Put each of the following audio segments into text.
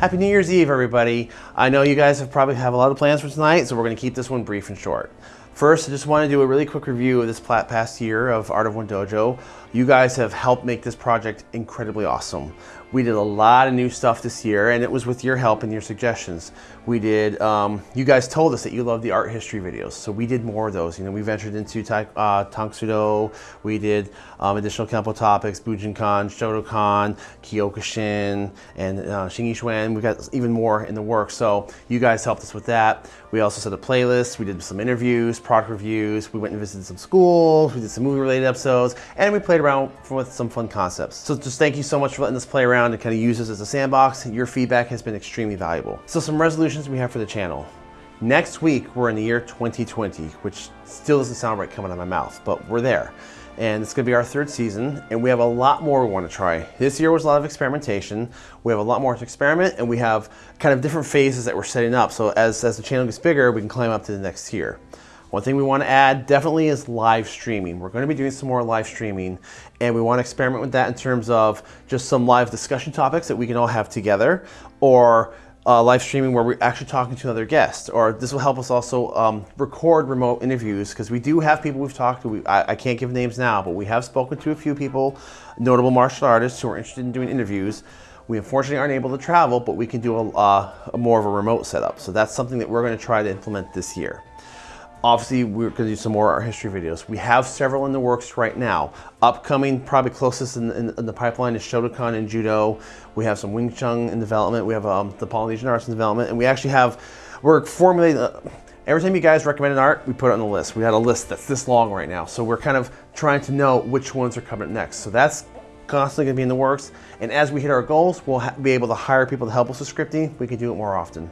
Happy New Year's Eve, everybody. I know you guys have probably have a lot of plans for tonight, so we're gonna keep this one brief and short. First, I just want to do a really quick review of this past year of Art of One Dojo. You guys have helped make this project incredibly awesome. We did a lot of new stuff this year and it was with your help and your suggestions. We did, um, you guys told us that you love the art history videos, so we did more of those. You know, we ventured into uh, Tang Soo Do, we did um, additional Kempo topics, Bujinkan, Shotokan, Kyokushin, and uh, Shingi We've got even more in the works, so you guys helped us with that. We also set a playlist, we did some interviews, product reviews, we went and visited some schools, we did some movie related episodes, and we played around with some fun concepts. So just thank you so much for letting us play around around and kind of use this as a sandbox. Your feedback has been extremely valuable. So some resolutions we have for the channel. Next week, we're in the year 2020, which still doesn't sound right coming out of my mouth, but we're there. And it's gonna be our third season, and we have a lot more we wanna try. This year was a lot of experimentation. We have a lot more to experiment, and we have kind of different phases that we're setting up. So as, as the channel gets bigger, we can climb up to the next tier. One thing we want to add definitely is live streaming. We're going to be doing some more live streaming and we want to experiment with that in terms of just some live discussion topics that we can all have together or uh, live streaming where we're actually talking to another guest or this will help us also um, record remote interviews because we do have people we've talked to. We, I, I, can't give names now but we have spoken to a few people notable martial artists who are interested in doing interviews. We unfortunately aren't able to travel but we can do a, uh, a more of a remote setup. So that's something that we're going to try to implement this year Obviously, we're going to do some more art history videos. We have several in the works right now. Upcoming, probably closest in, in, in the pipeline is Shotokan and Judo. We have some Wing Chun in development. We have um, the Polynesian arts in development. And we actually have, we're formulating, uh, every time you guys recommend an art, we put it on the list. We had a list that's this long right now. So we're kind of trying to know which ones are coming next. So that's constantly going to be in the works. And as we hit our goals, we'll be able to hire people to help us with scripting. We can do it more often.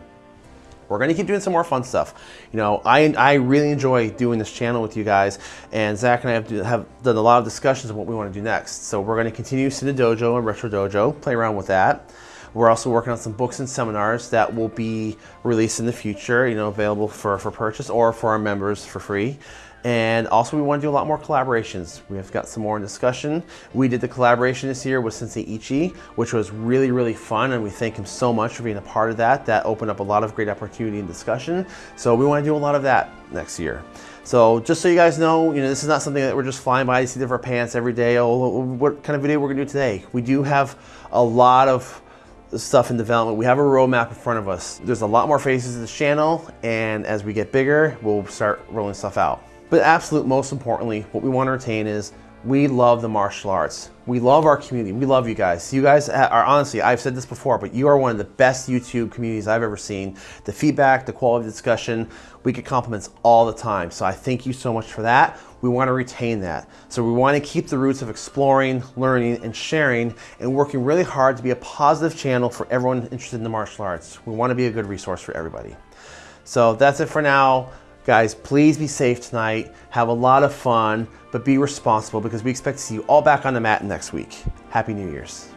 We're gonna keep doing some more fun stuff. You know, I, I really enjoy doing this channel with you guys, and Zach and I have, have done a lot of discussions of what we wanna do next. So we're gonna continue Cinna Dojo and Retro Dojo, play around with that. We're also working on some books and seminars that will be released in the future, you know, available for, for purchase or for our members for free. And also we want to do a lot more collaborations. We have got some more in discussion. We did the collaboration this year with Sensei Ichi, which was really, really fun. And we thank him so much for being a part of that. That opened up a lot of great opportunity and discussion. So we want to do a lot of that next year. So just so you guys know, you know, this is not something that we're just flying by to see of our pants every day. Oh, oh, oh, what kind of video we're gonna do today? We do have a lot of stuff in development. We have a roadmap in front of us. There's a lot more phases of the channel, and as we get bigger, we'll start rolling stuff out. But absolute most importantly, what we want to retain is we love the martial arts. We love our community. We love you guys. You guys are honestly, I've said this before, but you are one of the best YouTube communities I've ever seen. The feedback, the quality of the discussion, we get compliments all the time. So I thank you so much for that. We want to retain that. So we want to keep the roots of exploring, learning, and sharing, and working really hard to be a positive channel for everyone interested in the martial arts. We want to be a good resource for everybody. So that's it for now. Guys, please be safe tonight. Have a lot of fun, but be responsible because we expect to see you all back on the mat next week. Happy New Year's.